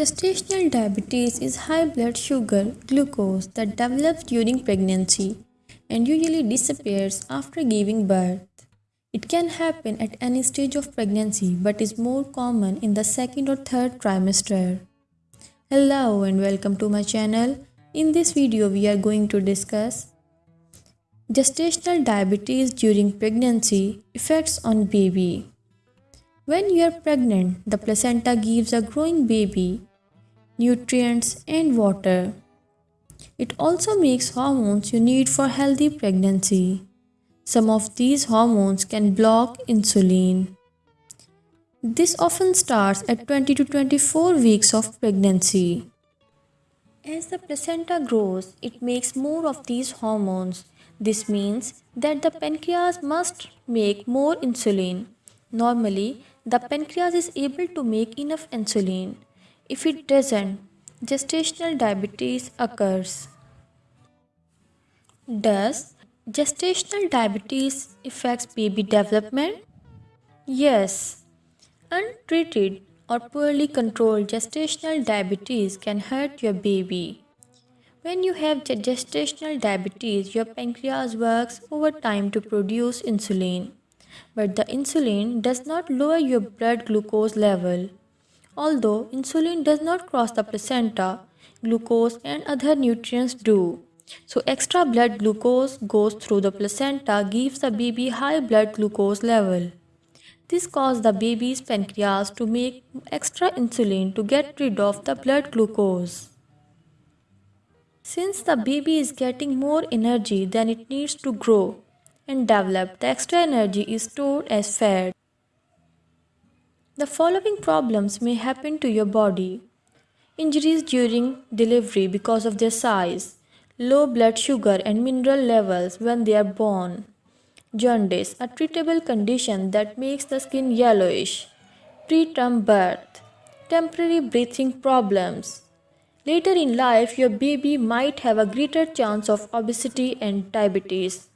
Gestational diabetes is high blood sugar glucose that develops during pregnancy and usually disappears after giving birth. It can happen at any stage of pregnancy but is more common in the second or third trimester. Hello and welcome to my channel. In this video we are going to discuss gestational diabetes during pregnancy effects on baby. When you are pregnant, the placenta gives a growing baby nutrients and water. It also makes hormones you need for healthy pregnancy. Some of these hormones can block insulin. This often starts at 20 to 24 weeks of pregnancy. As the placenta grows, it makes more of these hormones. This means that the pancreas must make more insulin. Normally, the pancreas is able to make enough insulin. If it doesn't, gestational diabetes occurs. Does gestational diabetes affects baby development? Yes. Untreated or poorly controlled gestational diabetes can hurt your baby. When you have gestational diabetes, your pancreas works overtime to produce insulin but the insulin does not lower your blood glucose level. Although insulin does not cross the placenta, glucose and other nutrients do. So extra blood glucose goes through the placenta gives the baby high blood glucose level. This causes the baby's pancreas to make extra insulin to get rid of the blood glucose. Since the baby is getting more energy than it needs to grow, and develop, the extra energy is stored as fat. The following problems may happen to your body. Injuries during delivery because of their size, low blood sugar and mineral levels when they are born, jaundice, a treatable condition that makes the skin yellowish, preterm birth, temporary breathing problems. Later in life, your baby might have a greater chance of obesity and diabetes.